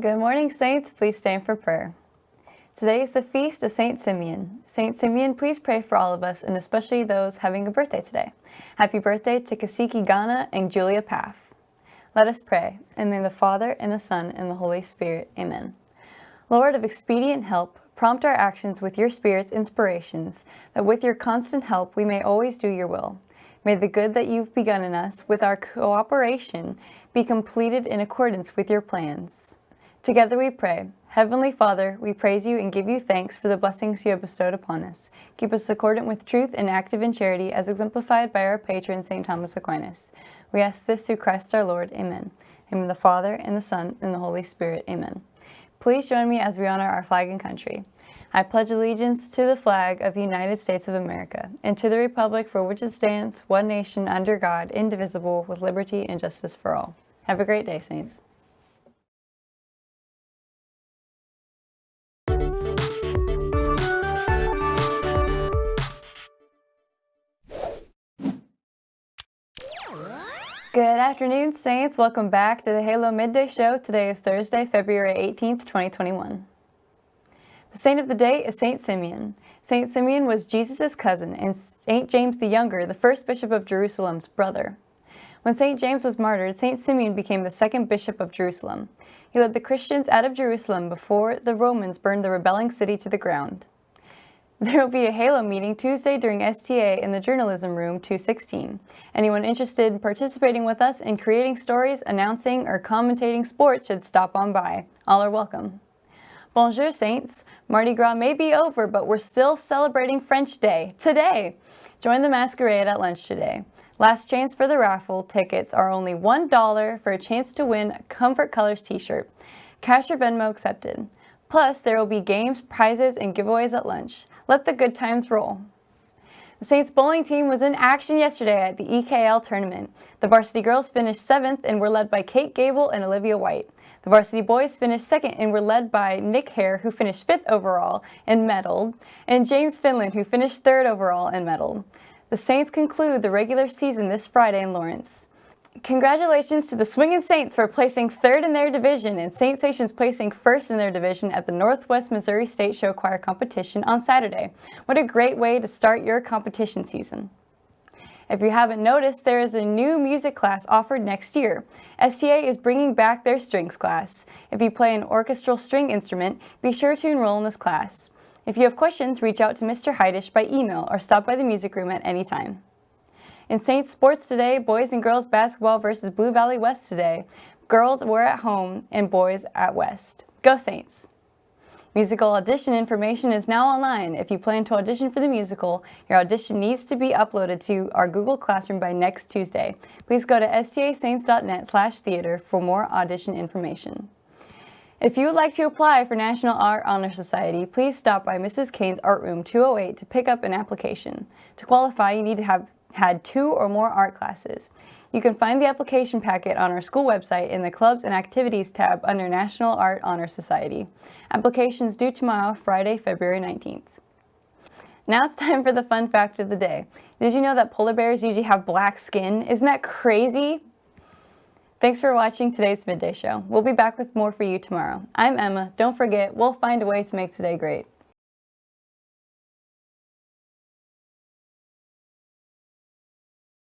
Good morning, Saints. Please stand for prayer. Today is the feast of Saint Simeon. Saint Simeon, please pray for all of us, and especially those having a birthday today. Happy birthday to Kasiki Ghana and Julia Paff. Let us pray, and may the Father, and the Son, and the Holy Spirit. Amen. Lord of expedient help, prompt our actions with your Spirit's inspirations, that with your constant help we may always do your will. May the good that you've begun in us, with our cooperation, be completed in accordance with your plans. Together we pray. Heavenly Father, we praise you and give you thanks for the blessings you have bestowed upon us. Keep us accordant with truth and active in charity as exemplified by our patron, St. Thomas Aquinas. We ask this through Christ our Lord. Amen. In the Father, and the Son, and the Holy Spirit. Amen. Please join me as we honor our flag and country. I pledge allegiance to the flag of the United States of America and to the republic for which it stands, one nation under God, indivisible, with liberty and justice for all. Have a great day, Saints. Good afternoon, Saints. Welcome back to the Halo Midday Show. Today is Thursday, February 18th, 2021. The saint of the day is Saint Simeon. Saint Simeon was Jesus' cousin and Saint James the Younger, the first bishop of Jerusalem's brother. When Saint James was martyred, Saint Simeon became the second bishop of Jerusalem. He led the Christians out of Jerusalem before the Romans burned the rebelling city to the ground. There will be a Halo meeting Tuesday during STA in the Journalism Room 216. Anyone interested in participating with us in creating stories, announcing, or commentating sports should stop on by. All are welcome. Bonjour, Saints. Mardi Gras may be over, but we're still celebrating French Day today. Join the masquerade at lunch today. Last chance for the raffle tickets are only $1 for a chance to win a Comfort Colors t-shirt. Cash or Venmo accepted. Plus, there will be games, prizes, and giveaways at lunch. Let the good times roll. The Saints bowling team was in action yesterday at the EKL tournament. The varsity girls finished 7th and were led by Kate Gable and Olivia White. The varsity boys finished 2nd and were led by Nick Hare, who finished 5th overall and medaled, and James Finland, who finished 3rd overall and medaled. The Saints conclude the regular season this Friday in Lawrence. Congratulations to the Swingin' Saints for placing third in their division and Saint Stations placing first in their division at the Northwest Missouri State Show Choir Competition on Saturday. What a great way to start your competition season. If you haven't noticed, there is a new music class offered next year. STA is bringing back their strings class. If you play an orchestral string instrument, be sure to enroll in this class. If you have questions, reach out to Mr. Heidish by email or stop by the music room at any time. In Saints sports today, boys and girls basketball versus Blue Valley West today. Girls were at home and boys at West. Go Saints! Musical audition information is now online. If you plan to audition for the musical, your audition needs to be uploaded to our Google Classroom by next Tuesday. Please go to stasaints.net slash theater for more audition information. If you would like to apply for National Art Honor Society, please stop by Mrs. Kane's Art Room 208 to pick up an application. To qualify, you need to have had two or more art classes. You can find the application packet on our school website in the Clubs and Activities tab under National Art Honor Society. Applications due tomorrow, Friday, February 19th. Now it's time for the fun fact of the day. Did you know that polar bears usually have black skin? Isn't that crazy? Thanks for watching today's Midday Show. We'll be back with more for you tomorrow. I'm Emma. Don't forget, we'll find a way to make today great.